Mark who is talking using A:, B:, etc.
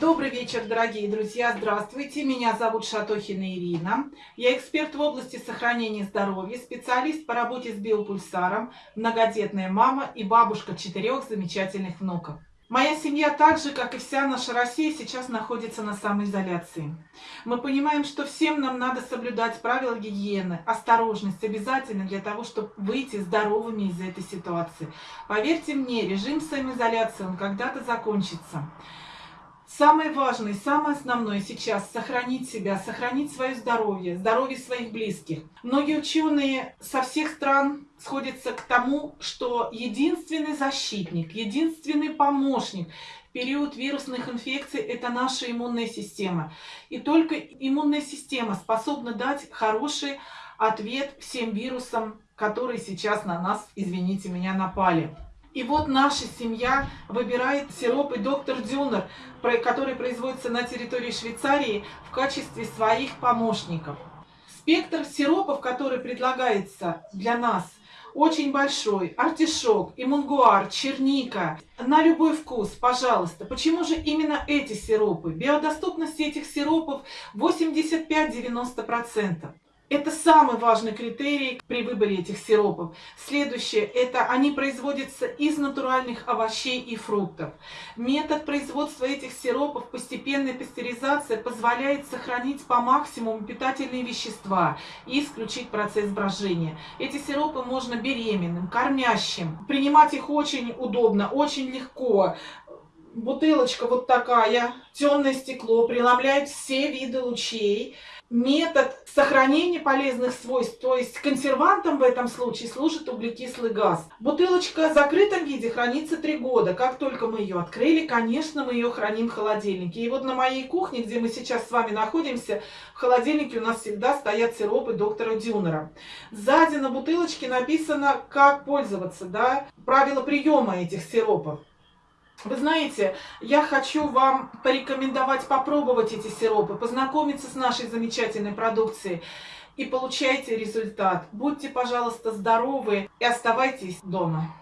A: Добрый вечер, дорогие друзья! Здравствуйте! Меня зовут Шатохина Ирина. Я эксперт в области сохранения здоровья, специалист по работе с биопульсаром, многодетная мама и бабушка четырех замечательных внуков. Моя семья так же, как и вся наша Россия, сейчас находится на самоизоляции. Мы понимаем, что всем нам надо соблюдать правила гигиены, осторожность обязательно для того, чтобы выйти здоровыми из этой ситуации. Поверьте мне, режим самоизоляции, он когда-то закончится. Самое важное, самое основное сейчас – сохранить себя, сохранить свое здоровье, здоровье своих близких. Многие ученые со всех стран сходятся к тому, что единственный защитник, единственный помощник в период вирусных инфекций – это наша иммунная система. И только иммунная система способна дать хороший ответ всем вирусам, которые сейчас на нас, извините меня, напали. И вот наша семья выбирает сиропы доктор Дюнер, который производится на территории Швейцарии в качестве своих помощников. Спектр сиропов, который предлагается для нас, очень большой. Артишок, имунгуар, черника. На любой вкус, пожалуйста. Почему же именно эти сиропы? Биодоступность этих сиропов 85-90%. Это самый важный критерий при выборе этих сиропов. Следующее, это они производятся из натуральных овощей и фруктов. Метод производства этих сиропов, постепенная пастеризация, позволяет сохранить по максимуму питательные вещества и исключить процесс брожения. Эти сиропы можно беременным, кормящим. Принимать их очень удобно, очень легко бутылочка вот такая, темное стекло, преломляет все виды лучей метод сохранения полезных свойств, то есть консервантом в этом случае служит углекислый газ. Бутылочка в закрытом виде хранится 3 года. Как только мы ее открыли, конечно, мы ее храним в холодильнике. И вот на моей кухне, где мы сейчас с вами находимся, в холодильнике у нас всегда стоят сиропы доктора Дюнера. Сзади на бутылочке написано, как пользоваться, да, правила приема этих сиропов. Вы знаете, я хочу вам порекомендовать попробовать эти сиропы, познакомиться с нашей замечательной продукцией и получайте результат. Будьте, пожалуйста, здоровы и оставайтесь дома.